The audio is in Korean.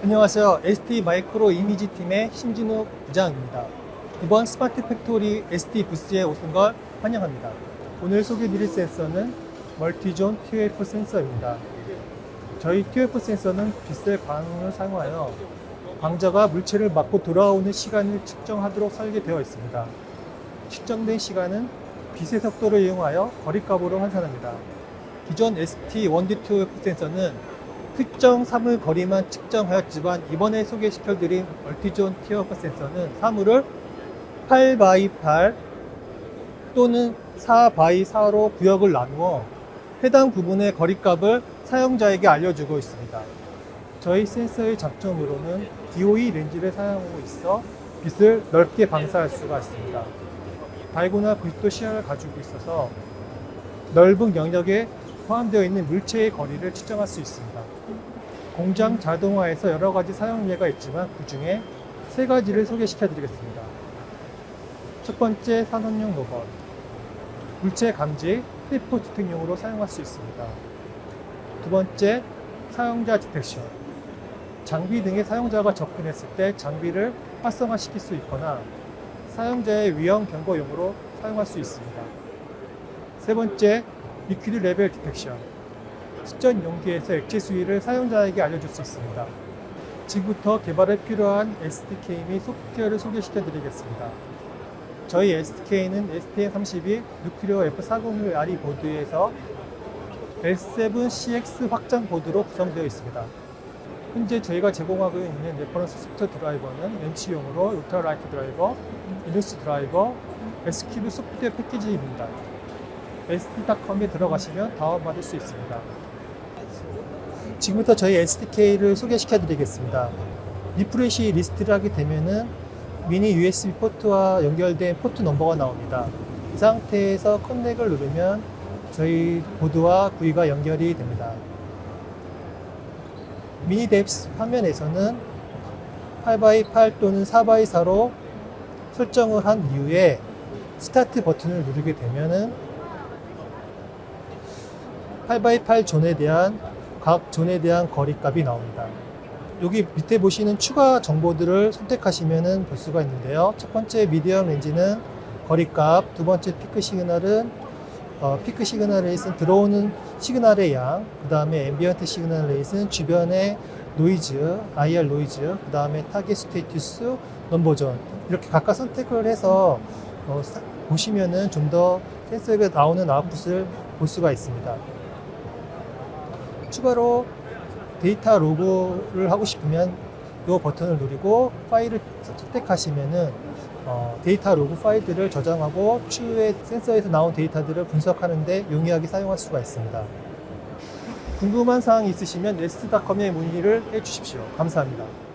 안녕하세요. ST 마이크로 이미지 팀의 신진우 부장입니다. 이번 스마트 팩토리 ST 부스에 오신 걸 환영합니다. 오늘 소개드릴 센서는 multi-zone TOF 센서입니다. 저희 TOF 센서는 빛의 광을 사용하여 광자가 물체를 맞고 돌아오는 시간을 측정하도록 설계되어 있습니다. 측정된 시간은 빛의 속도를 이용하여 거리값으로 환산합니다. 기존 ST 1D TOF 센서는 특정 사물 거리만 측정하였지만 이번에 소개시켜드린 멀티존 티어프 센서는 사물을 8x8 또는 4x4로 구역을 나누어 해당 부분의 거리값을 사용자에게 알려주고 있습니다. 저희 센서의 장점으로는 DOE 렌즈를 사용하고 있어 빛을 넓게 방사할 수가 있습니다. diagonal 90도 시야를 가지고 있어서 넓은 영역에 포함되어 있는 물체의 거리를 측정할 수 있습니다. 공장 자동화에서 여러 가지 사용 예가 있지만 그 중에 세 가지를 소개시켜 드리겠습니다. 첫 번째 산업용 로봇. 물체 감지, cliff detect용으로 사용할 수 있습니다. 두 번째 사용자 detection. 장비 등의 사용자가 접근했을 때 장비를 활성화시킬 수 있거나 사용자의 위험 경고용으로 사용할 수 있습니다. 세 번째 liquid level detection. 수전 용기에서 액체 수위를 사용자에게 알려줄 수 있습니다. 지금부터 개발에 필요한 SDK 및 소프트웨어를 소개시켜 드리겠습니다. 저희 SDK는 STM32 Nucleo F401RE 보드에서 L7CX 확장 보드로 구성되어 있습니다. 현재 저희가 제공하고 있는 reference soft 드라이버는 렌치용으로 ultra lite 드라이버, 리눅스 드라이버, X-CUBE 소프트웨어 패키지입니다. st.com에 들어가시면 다운받을 수 있습니다. 지금부터 저희 SDK를 소개시켜 드리겠습니다. refresh list를 하게 되면은 미니 USB 포트와 연결된 포트 넘버가 나옵니다. 이 상태에서 connect를 누르면 저희 보드와 GUI가 연결이 됩니다. 미니 depth 화면에서는 8x8 또는 4x4로 설정을 한 이후에 스타트 버튼을 누르게 되면은 8x8 존에 대한 각 zone에 대한 거리값이 나옵니다. 여기 밑에 보시는 추가 정보들을 선택하시면 볼 수가 있는데요. 첫 번째 median range는 거리값, 두 번째 peak signal은 어, peak signal rates는 들어오는 signal의 양, 그 다음에 ambient signal rates는 주변의 노이즈, IR 노이즈, 그 다음에 target status, number zone 이렇게 각각 선택을 해서 어, 사- 보시면은 좀 더 센서가 나오는 아웃풋을 볼 수가 있습니다. 추가로 data log를 하고 싶으면 이 버튼을 누르고 파일을 선택하시면은 어, data log 파일들을 저장하고 추후에 센서에서 나온 데이터들을 분석하는데 용이하게 사용할 수가 있습니다. 궁금한 사항이 있으시면 s.com에 문의를 해주십시오. 감사합니다.